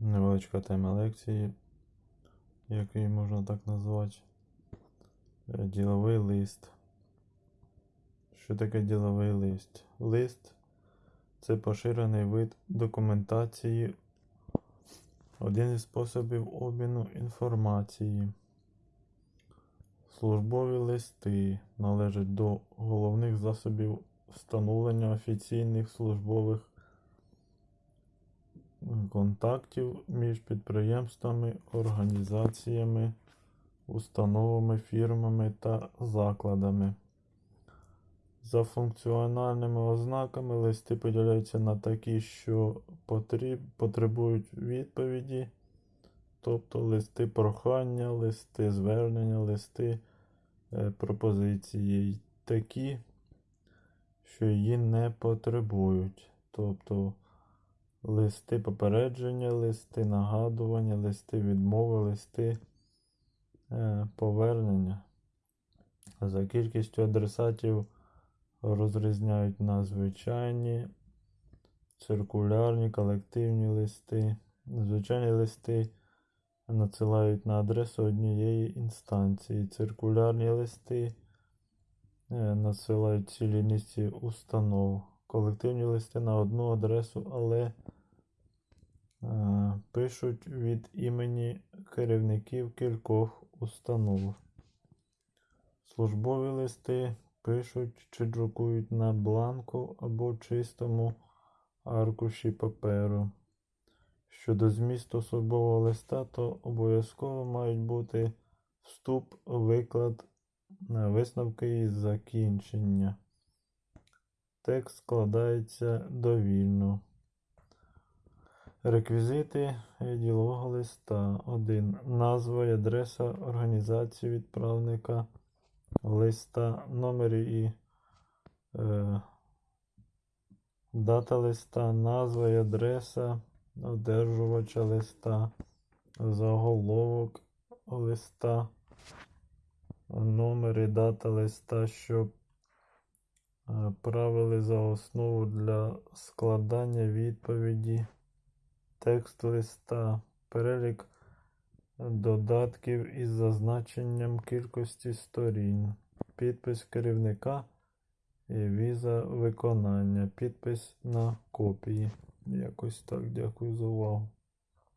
Невеличка тема лекції, як її можна так назвати. Е, Діловий лист. Що таке діловий лист? Лист це поширений вид документації, один із способів обміну інформації. Службові листи належать до головних засобів встановлення офіційних службових контактів між підприємствами, організаціями, установами, фірмами та закладами. За функціональними ознаками листи поділяються на такі, що потріб, потребують відповіді, тобто листи прохання, листи звернення, листи е, пропозиції, такі, що її не потребують. Тобто листи попередження, листи нагадування, листи відмови, листи е, повернення. За кількістю адресатів розрізняють на звичайні, циркулярні, колективні листи. Звичайні листи надсилають на адресу однієї інстанції. Циркулярні листи е, надсилають цілій низці установ. Колективні листи на одну адресу, але е, пишуть від імені керівників кількох установ. Службові листи пишуть чи друкують на бланку або чистому аркуші паперу. Щодо змісту службового листа, то обов'язково мають бути вступ, виклад, е, висновки і закінчення. Текст складається довільно. Реквізити ділового листа. 1. Назва і адреса організації відправника листа, номер і е, дата листа, назва і адреса одержувача листа, заголовок листа, номер і дата листа, щоб правили за основу для складання відповіді, текст листа, перелік додатків із зазначенням кількості сторін, підпис керівника і віза виконання, підпис на копії. Якось так, дякую за увагу.